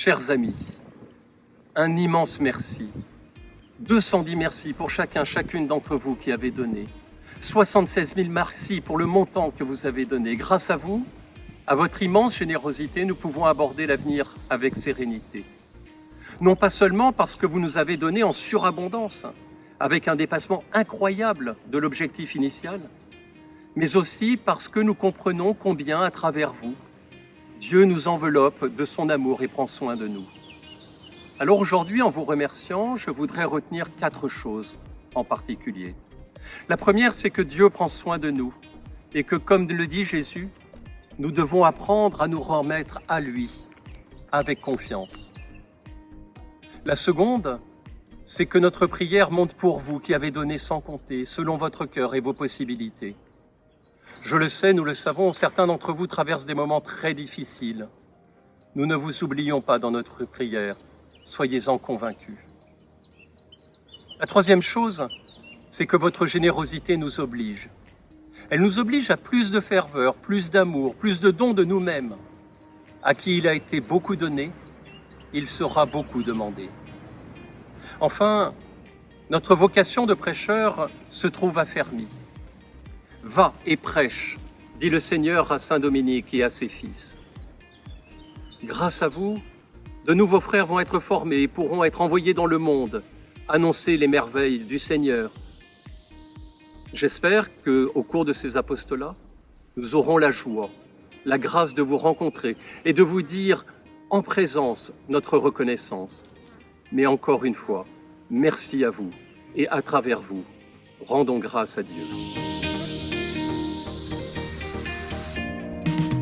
Chers amis, un immense merci. 210 merci pour chacun, chacune d'entre vous qui avez donné. 76 000 merci pour le montant que vous avez donné. Grâce à vous, à votre immense générosité, nous pouvons aborder l'avenir avec sérénité. Non pas seulement parce que vous nous avez donné en surabondance, avec un dépassement incroyable de l'objectif initial, mais aussi parce que nous comprenons combien, à travers vous, Dieu nous enveloppe de son amour et prend soin de nous. Alors aujourd'hui, en vous remerciant, je voudrais retenir quatre choses en particulier. La première, c'est que Dieu prend soin de nous et que, comme le dit Jésus, nous devons apprendre à nous remettre à lui avec confiance. La seconde, c'est que notre prière monte pour vous qui avez donné sans compter, selon votre cœur et vos possibilités. Je le sais, nous le savons, certains d'entre vous traversent des moments très difficiles. Nous ne vous oublions pas dans notre prière, soyez-en convaincus. La troisième chose, c'est que votre générosité nous oblige. Elle nous oblige à plus de ferveur, plus d'amour, plus de dons de nous-mêmes. À qui il a été beaucoup donné, il sera beaucoup demandé. Enfin, notre vocation de prêcheur se trouve affermie. Va et prêche, dit le Seigneur à Saint Dominique et à ses fils. Grâce à vous, de nouveaux frères vont être formés et pourront être envoyés dans le monde, annoncer les merveilles du Seigneur. J'espère qu'au cours de ces apostolats, nous aurons la joie, la grâce de vous rencontrer et de vous dire en présence notre reconnaissance. Mais encore une fois, merci à vous et à travers vous, rendons grâce à Dieu. thank you